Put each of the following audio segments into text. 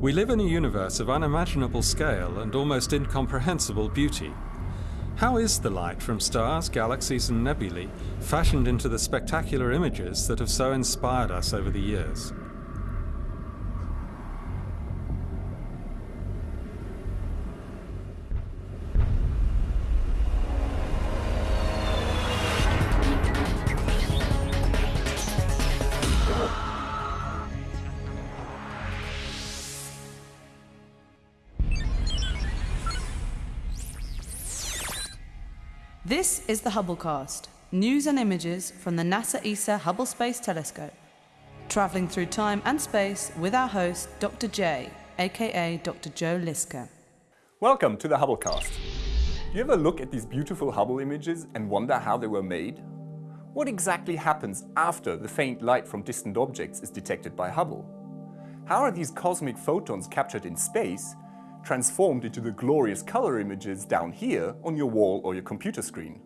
We live in a universe of unimaginable scale and almost incomprehensible beauty. How is the light from stars, galaxies and nebulae fashioned into the spectacular images that have so inspired us over the years? This is the Hubblecast, news and images from the NASA ESA Hubble Space Telescope. Traveling through time and space with our host, Dr. J, aka Dr. Joe Liske. Welcome to the Hubblecast. Do you ever look at these beautiful Hubble images and wonder how they were made? What exactly happens after the faint light from distant objects is detected by Hubble? How are these cosmic photons captured in space transformed into the glorious color images down here on your wall or your computer screen.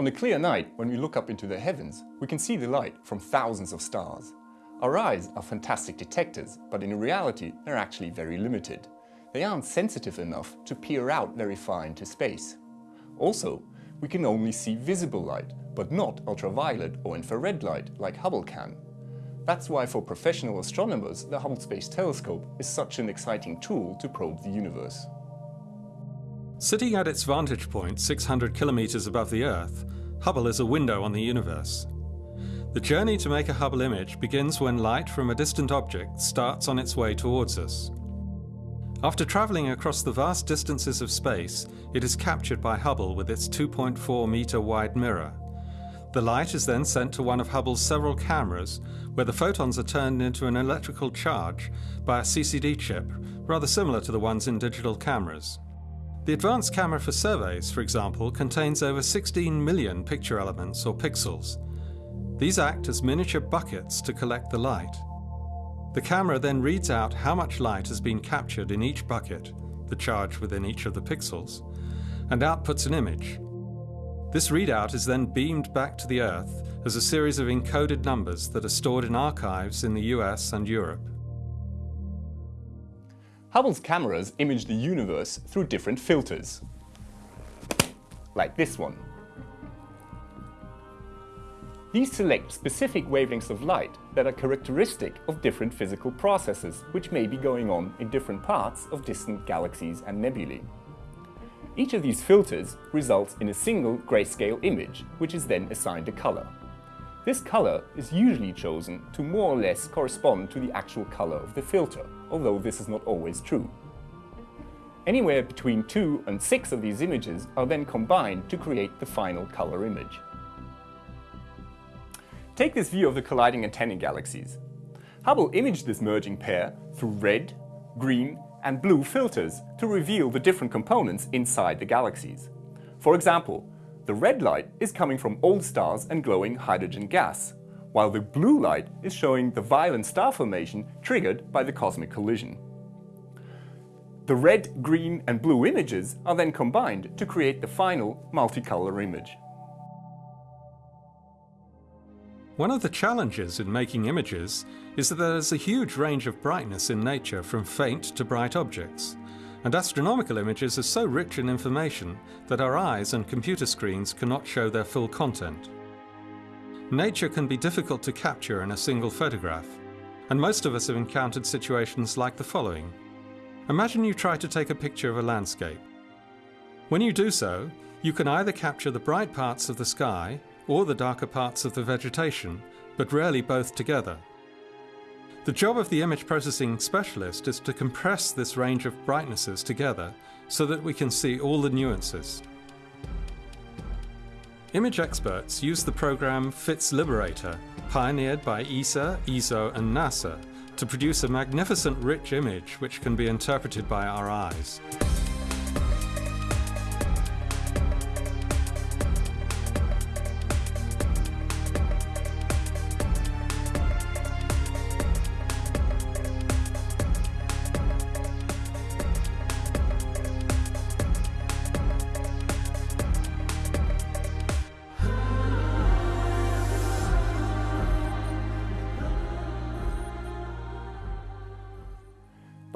On a clear night, when we look up into the heavens, we can see the light from thousands of stars. Our eyes are fantastic detectors, but in reality they're actually very limited. They aren't sensitive enough to peer out very far into space. Also, we can only see visible light, but not ultraviolet or infrared light like Hubble can. That's why for professional astronomers, the Hubble Space Telescope is such an exciting tool to probe the universe. Sitting at its vantage point 600 kilometers above the Earth, Hubble is a window on the universe. The journey to make a Hubble image begins when light from a distant object starts on its way towards us. After travelling across the vast distances of space, it is captured by Hubble with its 2.4 meter wide mirror. The light is then sent to one of Hubble's several cameras, where the photons are turned into an electrical charge by a CCD chip, rather similar to the ones in digital cameras. The advanced camera for surveys, for example, contains over 16 million picture elements or pixels. These act as miniature buckets to collect the light. The camera then reads out how much light has been captured in each bucket, the charge within each of the pixels, and outputs an image, this readout is then beamed back to the Earth as a series of encoded numbers that are stored in archives in the US and Europe. Hubble's cameras image the universe through different filters, like this one. These select specific wavelengths of light that are characteristic of different physical processes which may be going on in different parts of distant galaxies and nebulae. Each of these filters results in a single grayscale image, which is then assigned a color. This color is usually chosen to more or less correspond to the actual color of the filter, although this is not always true. Anywhere between two and six of these images are then combined to create the final color image. Take this view of the colliding antennae galaxies. Hubble imaged this merging pair through red, green and blue filters to reveal the different components inside the galaxies. For example, the red light is coming from old stars and glowing hydrogen gas, while the blue light is showing the violent star formation triggered by the cosmic collision. The red, green and blue images are then combined to create the final multicolor image. One of the challenges in making images is that there is a huge range of brightness in nature from faint to bright objects. And astronomical images are so rich in information that our eyes and computer screens cannot show their full content. Nature can be difficult to capture in a single photograph, and most of us have encountered situations like the following. Imagine you try to take a picture of a landscape. When you do so, you can either capture the bright parts of the sky or the darker parts of the vegetation, but rarely both together. The job of the image processing specialist is to compress this range of brightnesses together so that we can see all the nuances. Image experts use the program FITS Liberator, pioneered by ESA, ESO and NASA, to produce a magnificent rich image which can be interpreted by our eyes.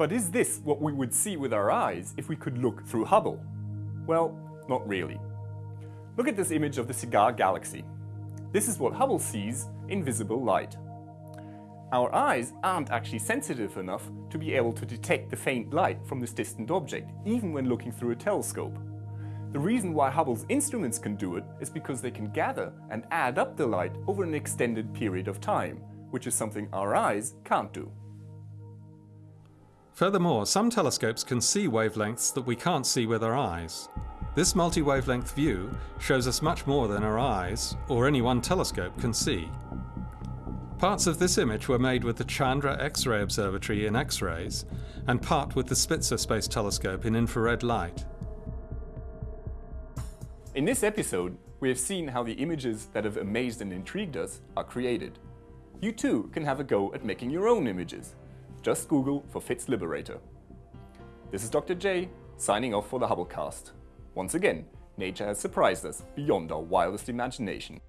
But is this what we would see with our eyes if we could look through Hubble? Well, not really. Look at this image of the Cigar Galaxy. This is what Hubble sees in visible light. Our eyes aren't actually sensitive enough to be able to detect the faint light from this distant object, even when looking through a telescope. The reason why Hubble's instruments can do it is because they can gather and add up the light over an extended period of time, which is something our eyes can't do. Furthermore, some telescopes can see wavelengths that we can't see with our eyes. This multi-wavelength view shows us much more than our eyes, or any one telescope, can see. Parts of this image were made with the Chandra X-ray Observatory in X-rays, and part with the Spitzer Space Telescope in infrared light. In this episode, we have seen how the images that have amazed and intrigued us are created. You too can have a go at making your own images. Just Google for FITS Liberator. This is Dr. J, signing off for the Hubblecast. Once again, nature has surprised us beyond our wildest imagination.